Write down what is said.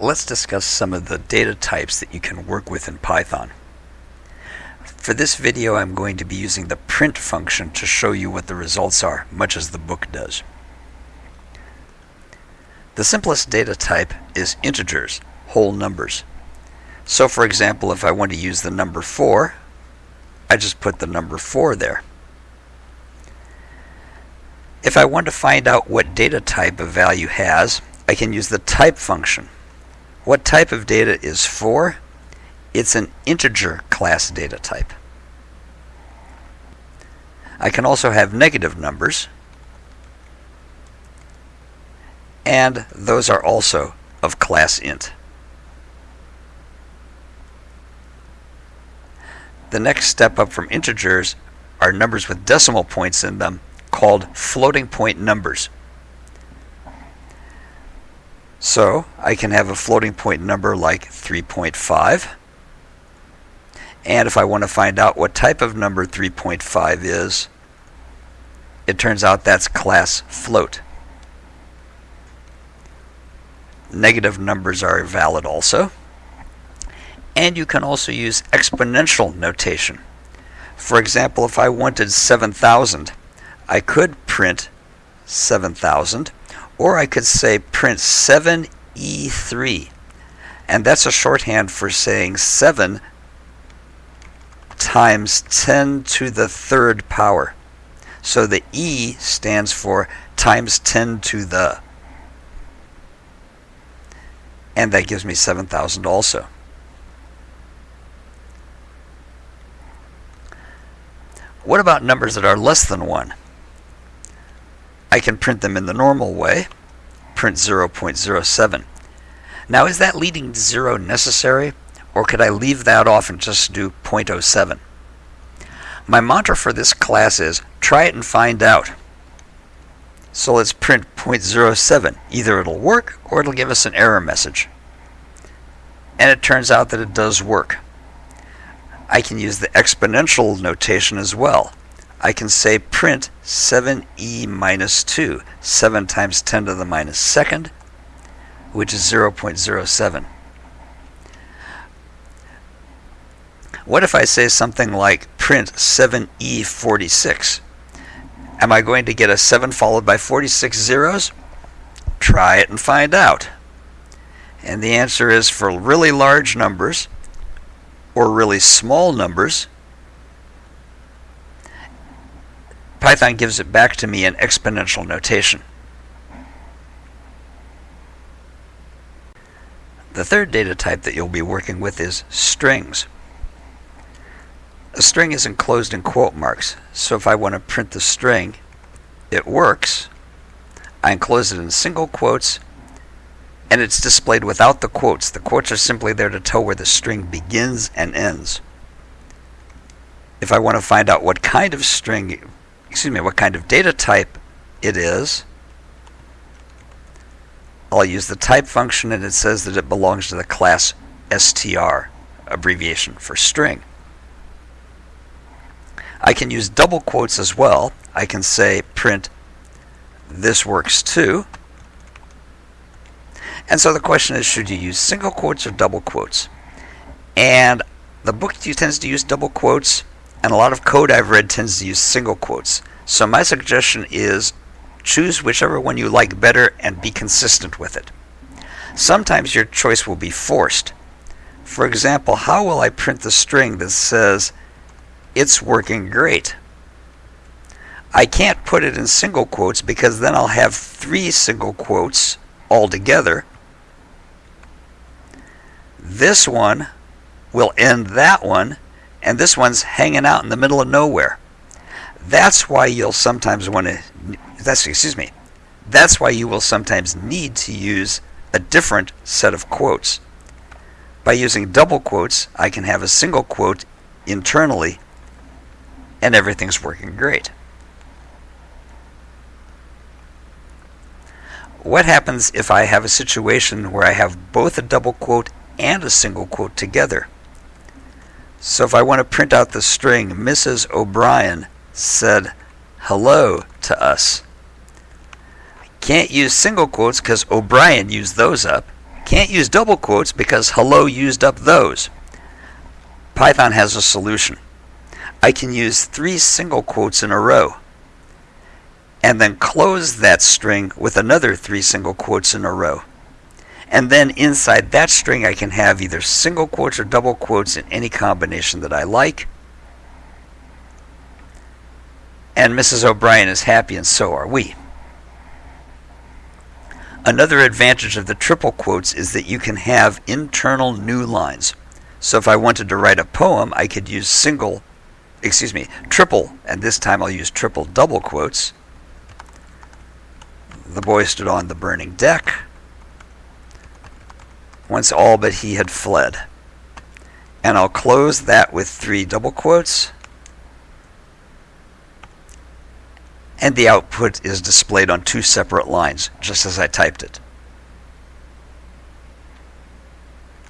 let's discuss some of the data types that you can work with in Python. For this video I'm going to be using the print function to show you what the results are, much as the book does. The simplest data type is integers, whole numbers. So for example, if I want to use the number 4, I just put the number 4 there. If I want to find out what data type a value has, I can use the type function. What type of data is 4? It's an integer class data type. I can also have negative numbers, and those are also of class int. The next step up from integers are numbers with decimal points in them called floating point numbers. So I can have a floating point number like 3.5. And if I want to find out what type of number 3.5 is, it turns out that's class float. Negative numbers are valid also. And you can also use exponential notation. For example, if I wanted 7,000, I could print 7000 or I could say print 7E3 and that's a shorthand for saying 7 times 10 to the third power. So the E stands for times 10 to the and that gives me 7,000 also. What about numbers that are less than 1? I can print them in the normal way, print 0.07. Now is that leading to 0 necessary, or could I leave that off and just do 0.07? My mantra for this class is try it and find out. So let's print 0.07. Either it'll work or it'll give us an error message. And it turns out that it does work. I can use the exponential notation as well. I can say print 7e minus 2, 7 times 10 to the minus second, which is 0.07. What if I say something like print 7e46? Am I going to get a 7 followed by 46 zeros? Try it and find out. And the answer is for really large numbers or really small numbers, Python gives it back to me in exponential notation. The third data type that you'll be working with is strings. A string is enclosed in quote marks, so if I want to print the string, it works. I enclose it in single quotes, and it's displayed without the quotes. The quotes are simply there to tell where the string begins and ends. If I want to find out what kind of string excuse me, what kind of data type it is. I'll use the type function and it says that it belongs to the class str, abbreviation for string. I can use double quotes as well. I can say print this works too. And so the question is should you use single quotes or double quotes? And the book tends to use double quotes and a lot of code I've read tends to use single quotes. So my suggestion is choose whichever one you like better and be consistent with it. Sometimes your choice will be forced. For example, how will I print the string that says, it's working great? I can't put it in single quotes because then I'll have three single quotes all together. This one will end that one and this one's hanging out in the middle of nowhere. That's why you'll sometimes want to, that's, excuse me, that's why you will sometimes need to use a different set of quotes. By using double quotes, I can have a single quote internally and everything's working great. What happens if I have a situation where I have both a double quote and a single quote together? So if I want to print out the string, Mrs. O'Brien said hello to us. Can't use single quotes because O'Brien used those up. Can't use double quotes because hello used up those. Python has a solution. I can use three single quotes in a row and then close that string with another three single quotes in a row. And then inside that string, I can have either single quotes or double quotes in any combination that I like. And Mrs. O'Brien is happy, and so are we. Another advantage of the triple quotes is that you can have internal new lines. So if I wanted to write a poem, I could use single, excuse me, triple, and this time I'll use triple double quotes. The boy stood on the burning deck once all but he had fled. And I'll close that with three double quotes. And the output is displayed on two separate lines, just as I typed it.